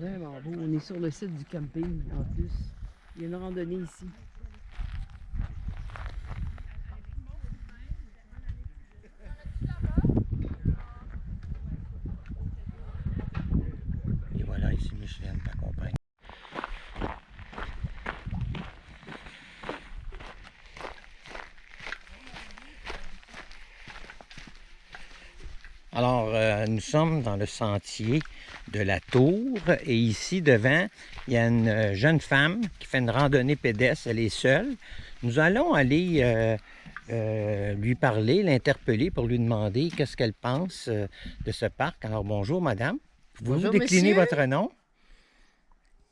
On est sur le site du camping en plus. Il y a une randonnée ici. Et voilà, ici Micheline t'accompagne. Alors, euh, nous sommes dans le sentier de la Tour et ici devant, il y a une euh, jeune femme qui fait une randonnée pédestre, elle est seule. Nous allons aller euh, euh, lui parler, l'interpeller pour lui demander qu'est-ce qu'elle pense de ce parc. Alors, bonjour madame. Pouvez-vous décliner monsieur. votre nom?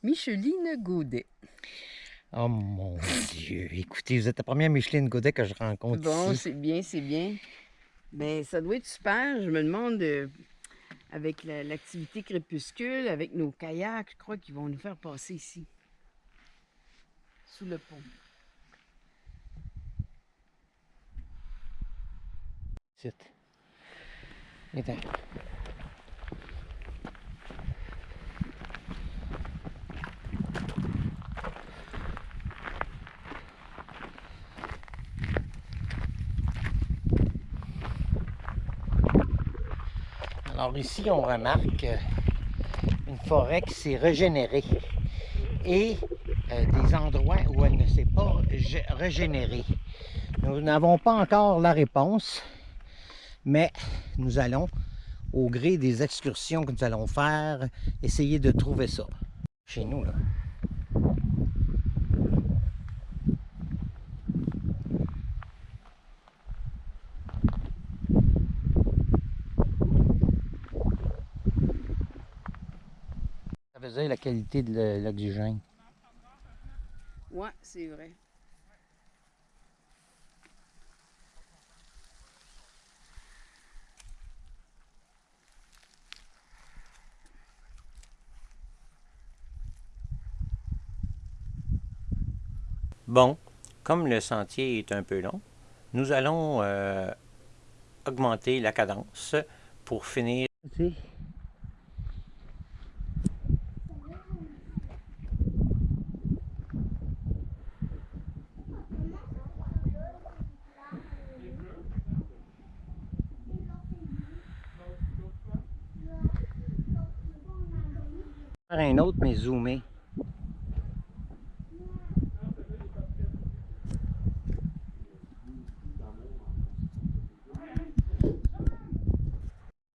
Micheline Gaudet. Oh mon Dieu, écoutez, vous êtes la première Micheline Godet que je rencontre Bon, ici. c'est bien, c'est bien. Mais ça doit être super. Je me demande, euh, avec la- l'activité crépuscule, avec nos kayaks, je crois qu'ils vont nous faire passer ici. Sous le pont. Ici. Viens-t'en. Alors ici, on remarque euh, une forêt qui s'est régénérée et euh, des endroits où elle ne s'est pas gé- régénérée. Nous n'avons pas encore la réponse, mais nous allons, au gré des excursions que nous allons faire, essayer de trouver ça. Chez nous, là. La qualité de l'oxygène. Ouais, c'est vrai. Bon, comme le sentier est un peu long, nous allons euh, augmenter la cadence pour finir. Faire un autre, mais zoomé.